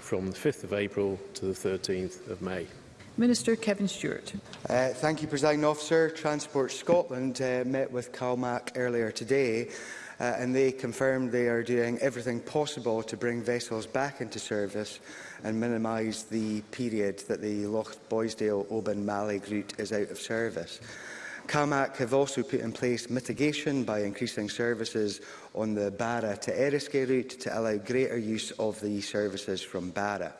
from the 5th of April to the 13th of May. Minister Kevin Stewart. Uh, thank you, President Officer. Transport Scotland uh, met with CalMac earlier today uh, and they confirmed they are doing everything possible to bring vessels back into service and minimise the period that the Loch Boysdale Oban Malig route is out of service. CalMac have also put in place mitigation by increasing services on the Barra to Eriskay route to allow greater use of the services from Barra.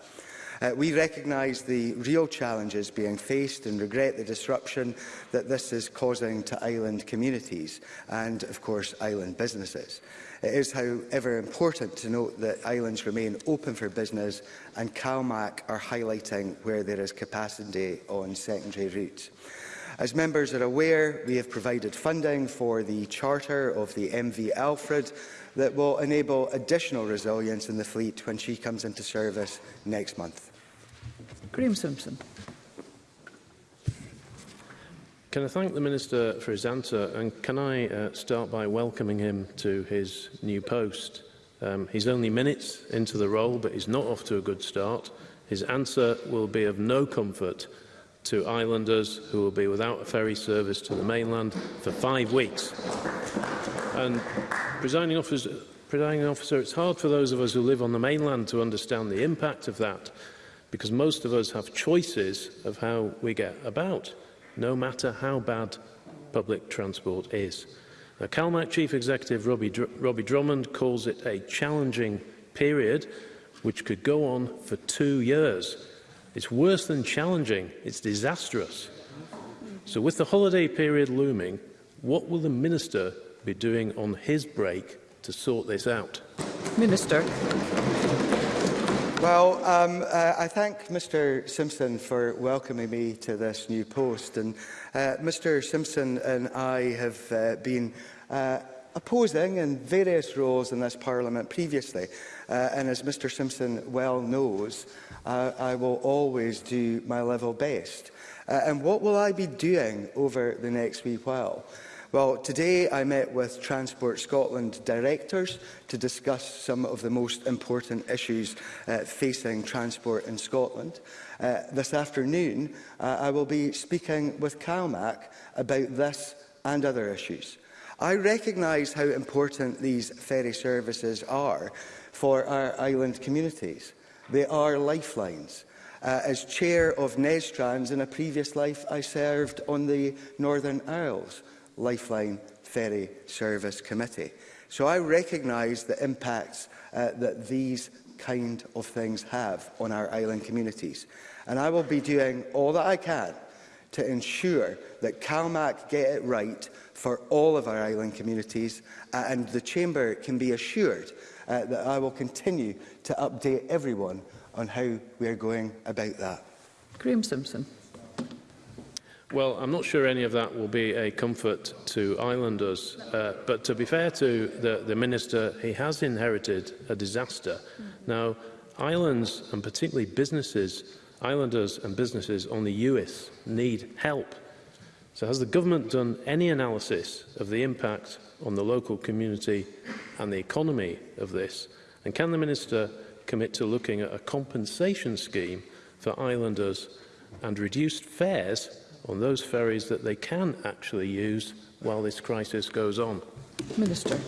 Uh, we recognise the real challenges being faced and regret the disruption that this is causing to island communities and, of course, island businesses. It is, however, important to note that islands remain open for business and CalMAC are highlighting where there is capacity on secondary routes. As members are aware, we have provided funding for the charter of the MV Alfred that will enable additional resilience in the fleet when she comes into service next month. Graeme Simpson. Can I thank the Minister for his answer and can I uh, start by welcoming him to his new post? Um, he's only minutes into the role but he's not off to a good start. His answer will be of no comfort to islanders who will be without a ferry service to the mainland for five weeks. And presiding officer, presiding officer, it's hard for those of us who live on the mainland to understand the impact of that because most of us have choices of how we get about, no matter how bad public transport is. Now, CalMAC Chief Executive Robbie, Dr Robbie Drummond calls it a challenging period which could go on for two years. It's worse than challenging, it's disastrous. So with the holiday period looming, what will the Minister be doing on his break to sort this out? Minister. Well, um, uh, I thank Mr Simpson for welcoming me to this new post. And uh, Mr Simpson and I have uh, been uh, opposing in various roles in this Parliament previously. Uh, and as Mr Simpson well knows, uh, I will always do my level best. Uh, and what will I be doing over the next wee while? Well, today I met with Transport Scotland directors to discuss some of the most important issues uh, facing transport in Scotland. Uh, this afternoon, uh, I will be speaking with CalMac about this and other issues. I recognise how important these ferry services are for our island communities. They are lifelines. Uh, as chair of Nestrans, in a previous life, I served on the Northern Isles, Lifeline Ferry Service Committee. So I recognise the impacts uh, that these kind of things have on our island communities. And I will be doing all that I can to ensure that CalMAC get it right for all of our island communities uh, and the Chamber can be assured uh, that I will continue to update everyone on how we are going about that. Graeme Simpson. Well, I'm not sure any of that will be a comfort to islanders, uh, but to be fair to the, the Minister, he has inherited a disaster. Mm. Now, islands, and particularly businesses, islanders and businesses on the US need help. So has the government done any analysis of the impact on the local community and the economy of this? And can the Minister commit to looking at a compensation scheme for islanders and reduced fares on those ferries that they can actually use while this crisis goes on? Minister.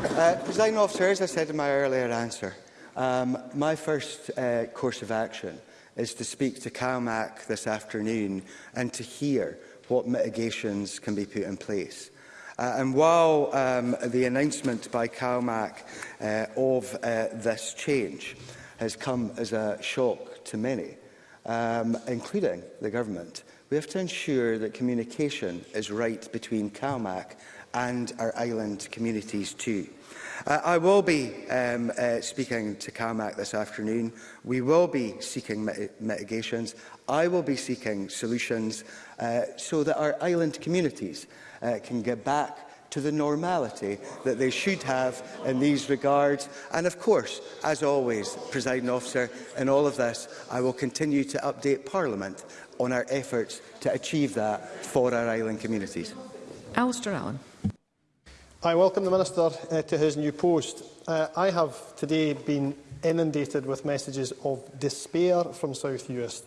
Uh, President officer, as I said in my earlier answer, um, my first uh, course of action is to speak to CalMAC this afternoon and to hear what mitigations can be put in place. Uh, and while um, the announcement by CalMAC uh, of uh, this change has come as a shock to many, um, including the government, we have to ensure that communication is right between CalMAC and our island communities too. Uh, I will be um, uh, speaking to CalMAC this afternoon. We will be seeking mit mitigations. I will be seeking solutions uh, so that our island communities uh, can get back to the normality that they should have in these regards. And of course, as always, presiding officer, in all of this, I will continue to update Parliament on our efforts to achieve that for our island communities. Alistair Allen. I welcome the Minister uh, to his new post. Uh, I have today been inundated with messages of despair from South Uist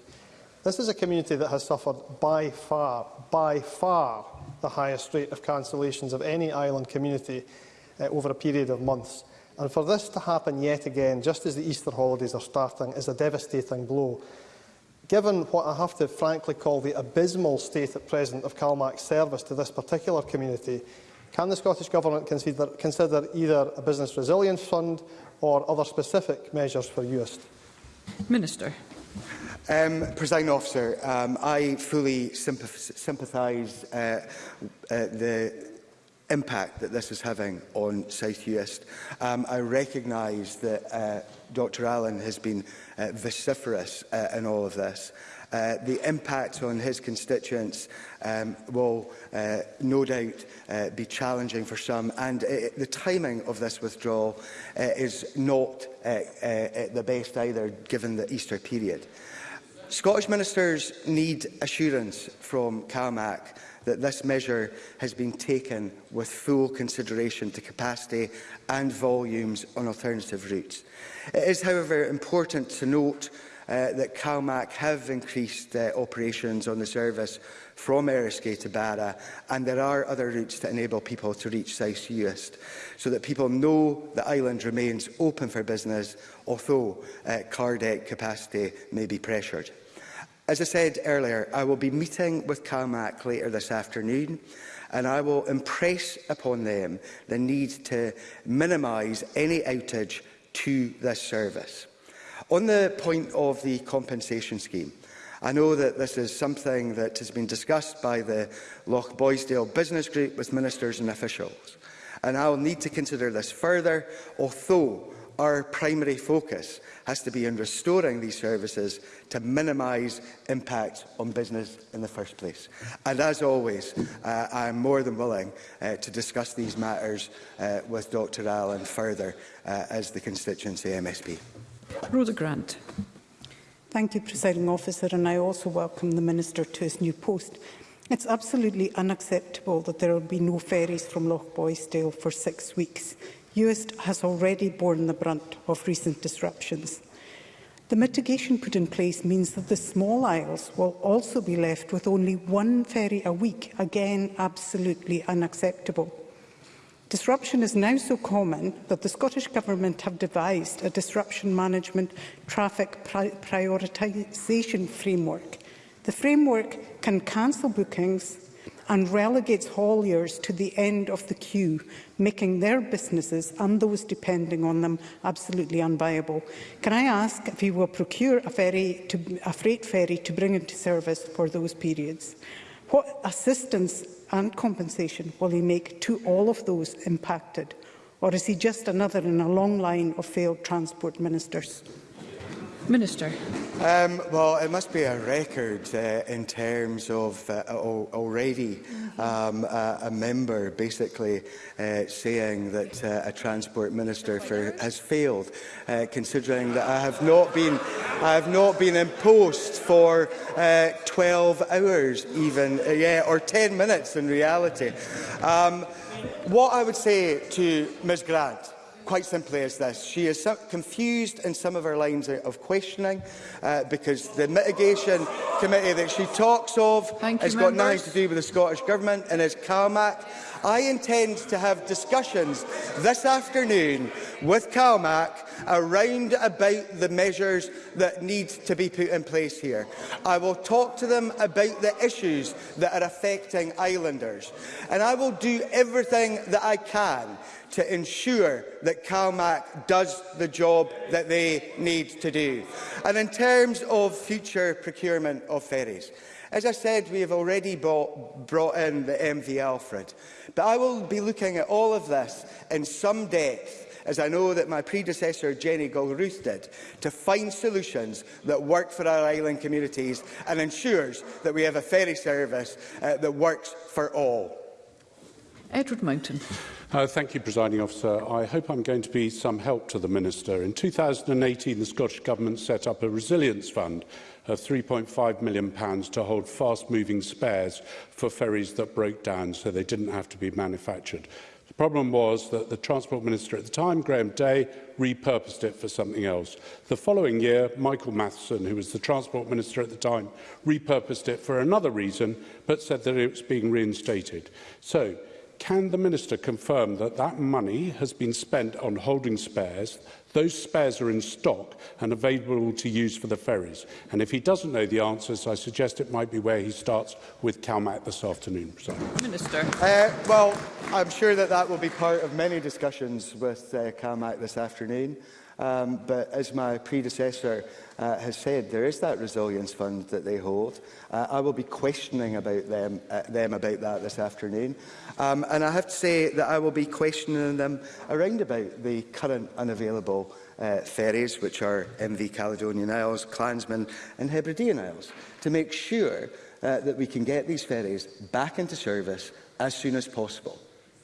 This is a community that has suffered by far, by far, the highest rate of cancellations of any island community uh, over a period of months. And for this to happen yet again, just as the Easter holidays are starting, is a devastating blow. Given what I have to frankly call the abysmal state at present of CalMAC's service to this particular community, can the Scottish Government consider, consider either a business resilience fund or other specific measures for UIST? Minister. Um, President officer, um, I fully sympathise uh, uh, the impact that this is having on South Uist. Um, I recognise that uh, Dr Allen has been uh, vociferous uh, in all of this. Uh, the impact on his constituents um, will uh, no doubt uh, be challenging for some and uh, the timing of this withdrawal uh, is not uh, uh, the best either given the Easter period. Scottish ministers need assurance from CalMAC that this measure has been taken with full consideration to capacity and volumes on alternative routes. It is, however, important to note uh, that CalMac have increased uh, operations on the service from Eriskay to Barra, and there are other routes to enable people to reach South Uist, so that people know the island remains open for business, although uh, car deck capacity may be pressured. As I said earlier, I will be meeting with CalMac later this afternoon, and I will impress upon them the need to minimise any outage to this service. On the point of the compensation scheme, I know that this is something that has been discussed by the Loch Boysdale Business Group with ministers and officials, and I will need to consider this further, although our primary focus has to be on restoring these services to minimise impact on business in the first place. And as always, uh, I am more than willing uh, to discuss these matters uh, with Dr Allen further uh, as the constituency MSP. Rhoda Grant. Thank you, Presiding Officer, and I also welcome the Minister to his new post. It's absolutely unacceptable that there will be no ferries from Loch Boysdale for six weeks. UIST has already borne the brunt of recent disruptions. The mitigation put in place means that the small isles will also be left with only one ferry a week, again absolutely unacceptable. Disruption is now so common that the Scottish Government have devised a disruption management traffic pri prioritisation framework. The framework can cancel bookings and relegates hauliers to the end of the queue, making their businesses and those depending on them absolutely unviable. Can I ask if he will procure a, ferry to, a freight ferry to bring into service for those periods? What assistance and compensation will he make to all of those impacted? Or is he just another in a long line of failed transport ministers? Minister. Um, well, it must be a record uh, in terms of uh, already um, uh, a member basically uh, saying that uh, a transport minister for, has failed, uh, considering that I have not been, I have not been in post for 12 hours even, yeah, or 10 minutes in reality. Um, what I would say to Ms Grant quite simply as this. She is so confused in some of her lines of questioning uh, because the mitigation committee that she talks of Thank has you, got members. nothing to do with the Scottish Government and is CalMAC. I intend to have discussions this afternoon with CalMAC around about the measures that need to be put in place here. I will talk to them about the issues that are affecting islanders and I will do everything that I can to ensure that CalMac does the job that they need to do. And in terms of future procurement of ferries, As I said, we have already bought, brought in the MV Alfred, but I will be looking at all of this in some depth as I know that my predecessor Jenny Gilruth did, to find solutions that work for our island communities and ensures that we have a ferry service uh, that works for all. Edward Mountain. Uh, thank you, Presiding Officer. I hope I'm going to be some help to the Minister. In 2018, the Scottish Government set up a resilience fund of £3.5 million pounds to hold fast-moving spares for ferries that broke down so they didn't have to be manufactured. The problem was that the Transport Minister at the time, Graham Day, repurposed it for something else. The following year, Michael Matheson, who was the Transport Minister at the time, repurposed it for another reason, but said that it was being reinstated. So, can the Minister confirm that that money has been spent on holding spares? Those spares are in stock and available to use for the ferries. And if he doesn't know the answers, I suggest it might be where he starts with CalMAC this afternoon. Minister. Uh, well, I'm sure that that will be part of many discussions with uh, CalMAC this afternoon. Um, but as my predecessor uh, has said, there is that resilience fund that they hold. Uh, I will be questioning about them, uh, them about that this afternoon. Um, and I have to say that I will be questioning them around about the current unavailable uh, ferries, which are MV Caledonian Isles, Clansman and Hebridean Isles, to make sure uh, that we can get these ferries back into service as soon as possible.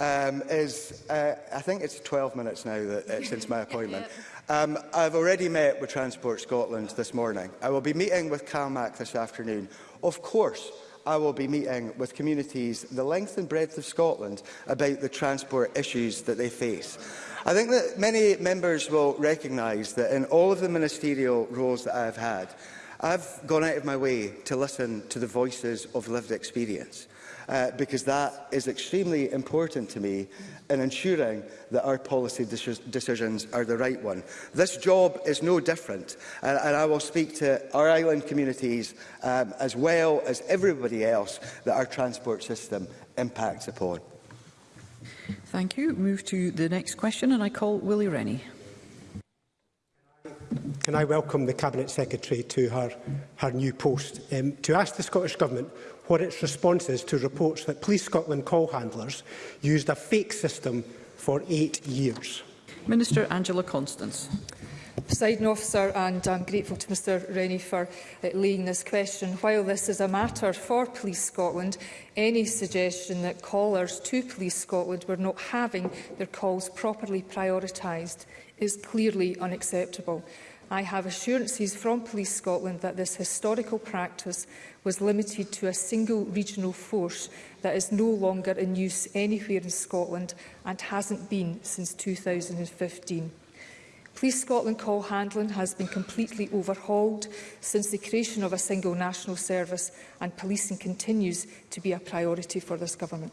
um, is, uh, I think it's 12 minutes now that, uh, since my appointment. Um, I've already met with Transport Scotland this morning. I will be meeting with CalMac this afternoon Of course, I will be meeting with communities the length and breadth of Scotland about the transport issues that they face. I think that many members will recognise that in all of the ministerial roles that I have had, I've gone out of my way to listen to the voices of lived experience uh, because that is extremely important to me in ensuring that our policy decisions are the right one. This job is no different, and, and I will speak to our island communities um, as well as everybody else that our transport system impacts upon. Thank you. Move to the next question, and I call Willie Rennie. Can I welcome the Cabinet Secretary to her, her new post? Um, to ask the Scottish Government what its response is to reports that Police Scotland call handlers used a fake system for eight years. Minister Angela Constance. Presiding officer, and I'm grateful to Mr Rennie for uh, laying this question. While this is a matter for Police Scotland, any suggestion that callers to Police Scotland were not having their calls properly prioritised is clearly unacceptable. I have assurances from Police Scotland that this historical practice was limited to a single regional force that is no longer in use anywhere in Scotland and hasn't been since 2015. Police Scotland call handling has been completely overhauled since the creation of a single national service and policing continues to be a priority for this government.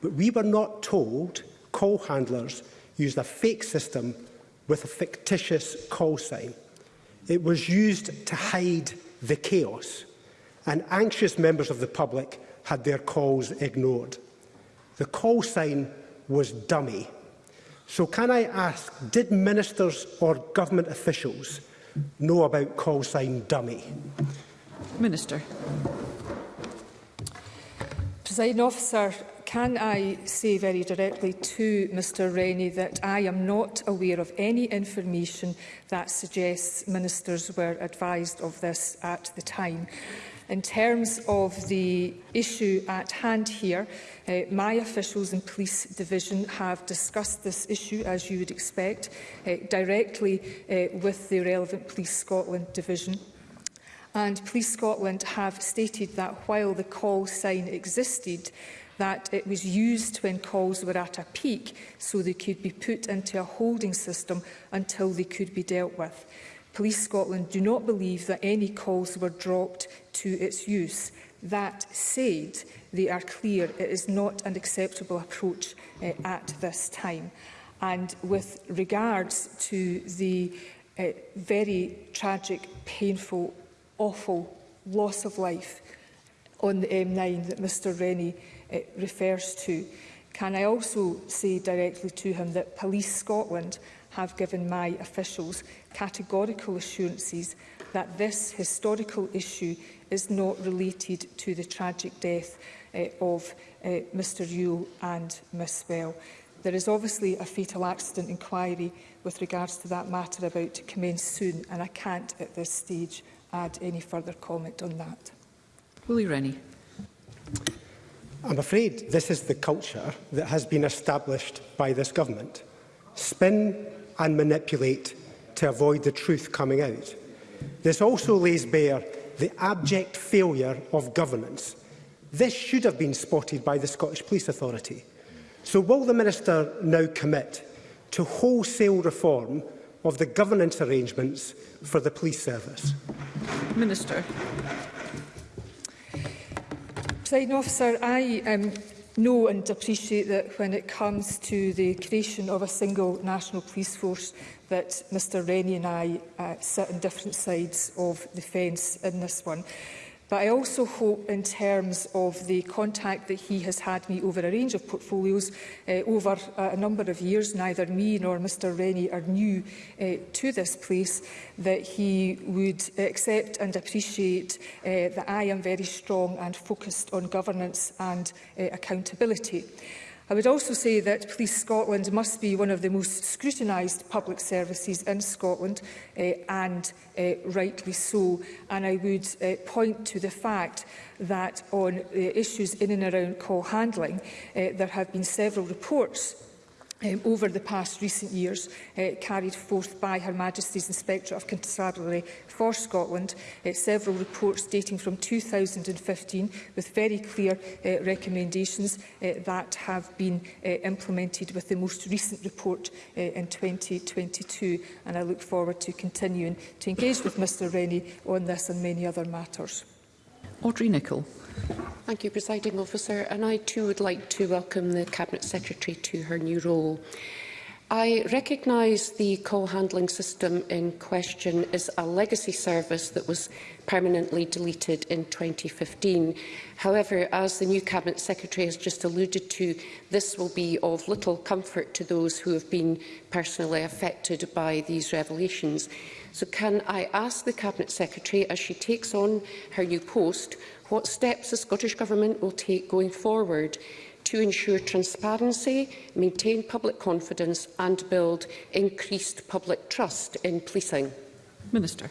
But we were not told call handlers used a fake system with a fictitious call sign. It was used to hide the chaos, and anxious members of the public had their calls ignored. The call sign was dummy. So can I ask, did ministers or government officials know about call sign dummy? Minister. Presiding officer, Can I say very directly to Mr Rennie that I am not aware of any information that suggests ministers were advised of this at the time. In terms of the issue at hand here, uh, my officials in police division have discussed this issue, as you would expect, uh, directly uh, with the relevant Police Scotland division. And Police Scotland have stated that while the call sign existed, that it was used when calls were at a peak so they could be put into a holding system until they could be dealt with. Police Scotland do not believe that any calls were dropped to its use. That said, they are clear it is not an acceptable approach uh, at this time. And with regards to the uh, very tragic, painful, awful loss of life on the M9 that Mr Rennie it refers to. Can I also say directly to him that Police Scotland have given my officials categorical assurances that this historical issue is not related to the tragic death uh, of uh, eh, Mr Yule and Miss Well. There is obviously a fatal accident inquiry with regards to that matter about to commence soon and I can't at this stage add any further comment on that. Willie Rennie. I'm afraid this is the culture that has been established by this government. Spin and manipulate to avoid the truth coming out. This also lays bare the abject failure of governance. This should have been spotted by the Scottish Police Authority. So will the Minister now commit to wholesale reform of the governance arrangements for the police service? Minister. Presiding officer, I um, know and appreciate that when it comes to the creation of a single national police force that Mr Rennie and I uh, sit on different sides of the fence in this one. But I also hope in terms of the contact that he has had me over a range of portfolios uh, over eh, a number of years, neither me nor Mr Rennie are new uh, to this place, that he would accept and appreciate uh, that I am very strong and focused on governance and uh, accountability. I would also say that Police Scotland must be one of the most scrutinised public services in Scotland, uh, and uh, rightly so. And I would uh, point to the fact that on uh, issues in and around call handling, uh, there have been several reports um, over the past recent years uh, carried forth by Her Majesty's Inspector of Constabulary for Scotland, uh, several reports dating from 2015 with very clear uh, recommendations uh, that have been uh, implemented with the most recent report uh, in 2022 and I look forward to continuing to engage with Mr Rennie on this and many other matters. Audrey Nicholl. Thank you, Presiding Officer. And I too would like to welcome the Cabinet Secretary to her new role. I recognise the call handling system in question is a legacy service that was permanently deleted in 2015. However, as the new Cabinet Secretary has just alluded to, this will be of little comfort to those who have been personally affected by these revelations. So can I ask the Cabinet Secretary, as she takes on her new post, what steps the Scottish Government will take going forward to ensure transparency, maintain public confidence and build increased public trust in policing? Minister.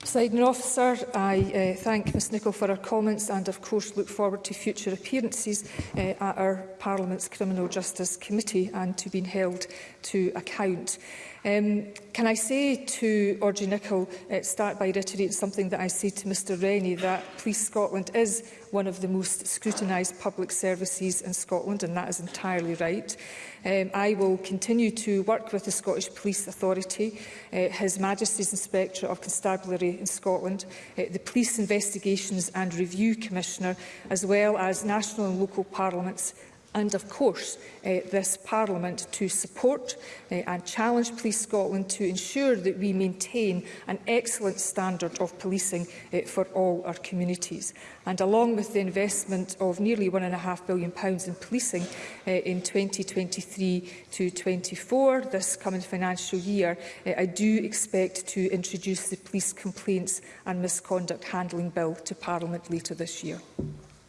Presiding officer, I uh, thank Ms Nicol for her comments and of course look forward to future appearances uh, at our Parliament's Criminal Justice Committee and to being held to account. Um, can I say to Audrey Nicholl, uh, eh, start by reiterating something that I said to Mr Rennie, that Police Scotland is one of the most scrutinised public services in Scotland, and that is entirely right. Um, I will continue to work with the Scottish Police Authority, uh, His Majesty's Inspector of Constabulary in Scotland, uh, the Police Investigations and Review Commissioner, as well as national and local parliaments and of course uh, this Parliament to support uh, and challenge Police Scotland to ensure that we maintain an excellent standard of policing uh, for all our communities. And along with the investment of nearly £1.5 billion in policing uh, in 2023 to 24, this coming financial year, uh, I do expect to introduce the Police Complaints and Misconduct Handling Bill to Parliament later this year.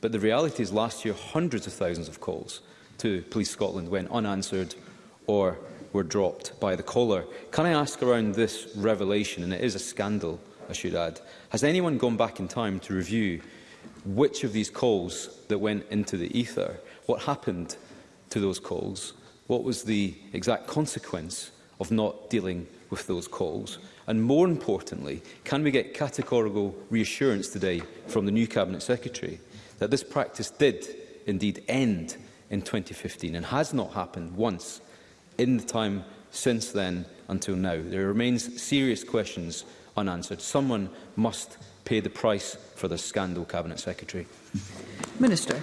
but the reality is last year hundreds of thousands of calls to Police Scotland went unanswered or were dropped by the caller. Can I ask around this revelation, and it is a scandal, I should add. Has anyone gone back in time to review which of these calls that went into the ether, what happened to those calls, what was the exact consequence of not dealing with those calls? And more importantly, can we get categorical reassurance today from the new Cabinet Secretary that this practice did indeed end in 2015 and has not happened once in the time since then until now. There remains serious questions unanswered. Someone must pay the price for the scandal, Cabinet Secretary. Minister.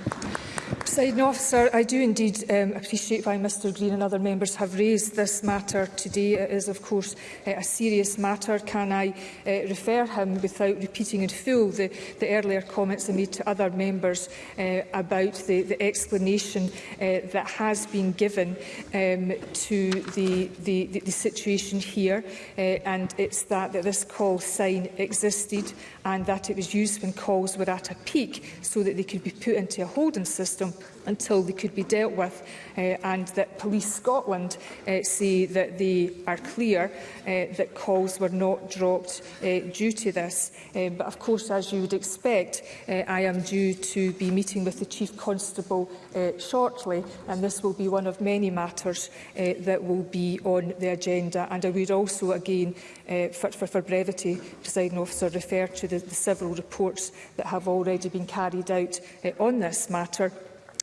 Presiding officer, I do indeed um, appreciate why Mr Green and other members have raised this matter today. It is, of course, uh, a serious matter. Can I uh, refer him, without repeating in full the, the earlier comments I made to other members uh, about the, the explanation uh, that has been given um, to the, the, the, the situation here, uh, and it's that, that this call sign existed and that it was used when calls were at a peak so that they could be put into a holding system until they could be dealt with uh, and that Police Scotland uh, say that they are clear uh, that calls were not dropped uh, due to this. Uh, but of course, as you would expect, uh, I am due to be meeting with the Chief Constable uh, shortly and this will be one of many matters uh, that will be on the agenda. And I would also again, uh, for, for, for brevity, presiding officer, refer to the, the several reports that have already been carried out uh, on this matter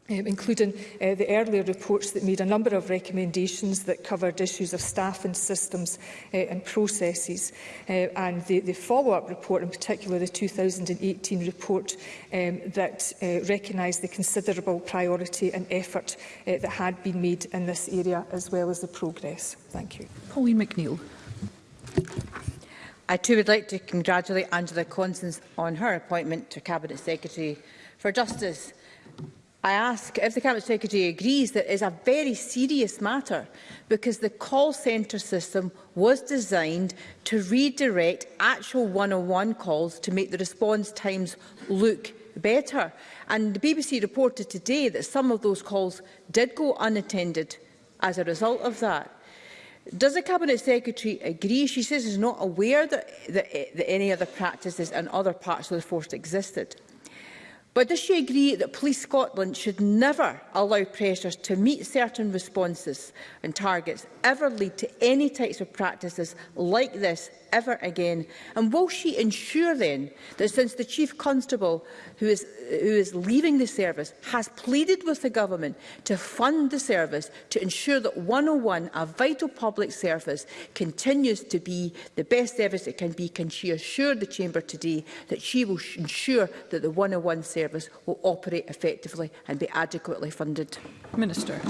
um, including uh, the earlier reports that made a number of recommendations that covered issues of staff and systems uh, and processes. Uh, and the, the follow-up report, in particular the 2018 report, um, that uh, recognised the considerable priority and effort uh, that had been made in this area, as well as the progress. Thank you. Pauline McNeill. I too would like to congratulate Angela Constance on her appointment to Cabinet Secretary for Justice. I ask if the Cabinet Secretary agrees that it is a very serious matter because the call centre system was designed to redirect actual 101 calls to make the response times look better. And the BBC reported today that some of those calls did go unattended as a result of that. Does the Cabinet Secretary agree? She says she's not aware that, that, that any other practices in other parts of the force existed. But does she agree that Police Scotland should never allow pressures to meet certain responses and targets ever lead to any types of practices like this ever again? And will she ensure then that since the Chief Constable, who is, who is leaving the service, has pleaded with the government to fund the service to ensure that 101, a vital public service, continues to be the best service it can be, can she assure the Chamber today that she will ensure that the 101 service will operate effectively and be adequately funded? Minister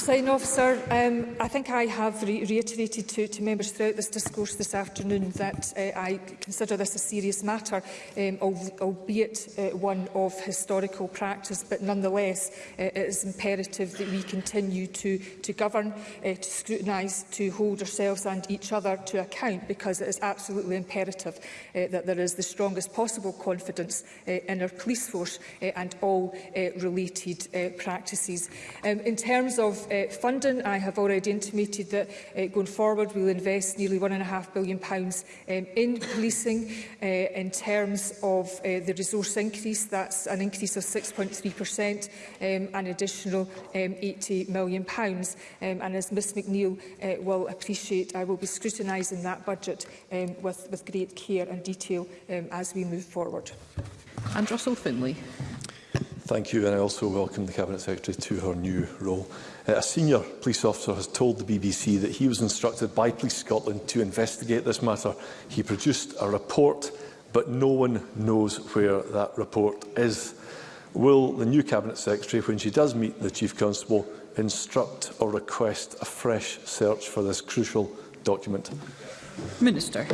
presiding officer, Um, I think I have re reiterated to, to members throughout this discourse this afternoon that uh, I consider this a serious matter, um, albeit uh, one of historical practice, but nonetheless uh, it is imperative that we continue to, to govern, uh, to scrutinise, to hold ourselves and each other to account, because it is absolutely imperative uh, that there is the strongest possible confidence uh, in our police force uh, and all uh, related uh, practices. Um, in terms of uh, uh, funding, I have already intimated that uh, going forward we'll invest nearly £1.5 billion pounds, um, in policing uh, in terms of uh, the resource increase. That's an increase of 6.3% um, an additional um, £80 million. Pounds. Um, and as Ms McNeill uh, will appreciate, I will be scrutinising that budget um, with, with great care and detail um, as we move forward. And Russell Finlay. Thank you, and I also welcome the Cabinet Secretary to her new role. Uh, a senior police officer has told the BBC that he was instructed by Police Scotland to investigate this matter. He produced a report, but no one knows where that report is. Will the new Cabinet Secretary, when she does meet the Chief Constable, instruct or request a fresh search for this crucial document? Minister.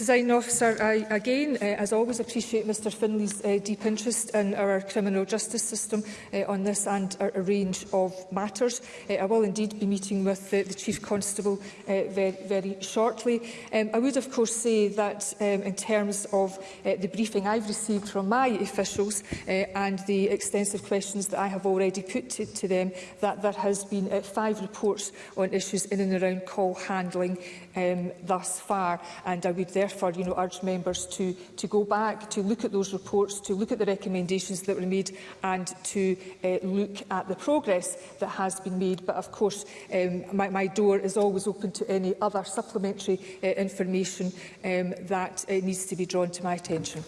Presiding Officer, I again, uh, as always, appreciate Mr Finley's uh, eh, deep interest in our criminal justice system uh, on this and a, a range of matters. Uh, I will indeed be meeting with uh, the Chief Constable uh, very, very shortly. Um, I would, of course, say that um, in terms of uh, the briefing I've received from my officials uh, and the extensive questions that I have already put to, to them, that there has been uh, five reports on issues in and around call handling um, thus far, and I would therefore therefore you know, urge members to, to go back, to look at those reports, to look at the recommendations that were made and to uh, look at the progress that has been made. But of course, um, my, my door is always open to any other supplementary uh, information um, that uh, needs to be drawn to my attention.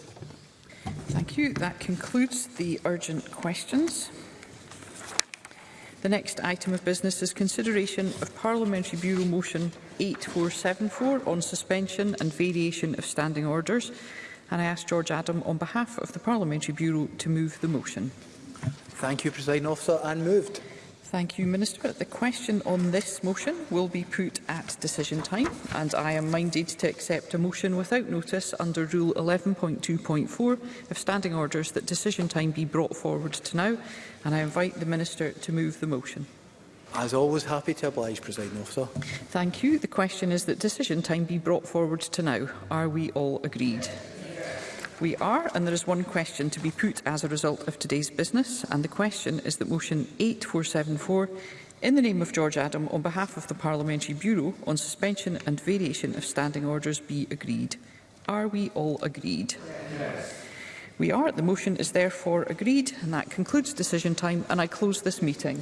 Thank you. That concludes the urgent questions. The next item of business is consideration of Parliamentary Bureau Motion 8474 on suspension and variation of standing orders. And I ask George Adam on behalf of the Parliamentary Bureau to move the motion. Thank you, President Officer, and moved. Thank you, Minister. The question on this motion will be put at decision time, and I am minded to accept a motion without notice under Rule 11.2.4 of standing orders that decision time be brought forward to now, and I invite the Minister to move the motion. As always, happy to oblige, Presiding Officer. Thank you. The question is that decision time be brought forward to now. Are we all agreed? we are, and there is one question to be put as a result of today's business, and the question is that motion 8474 in the name of George Adam, on behalf of the Parliamentary Bureau, on suspension and variation of standing orders be agreed. Are we all agreed? Yes. We are. The motion is therefore agreed, and that concludes decision time, and I close this meeting.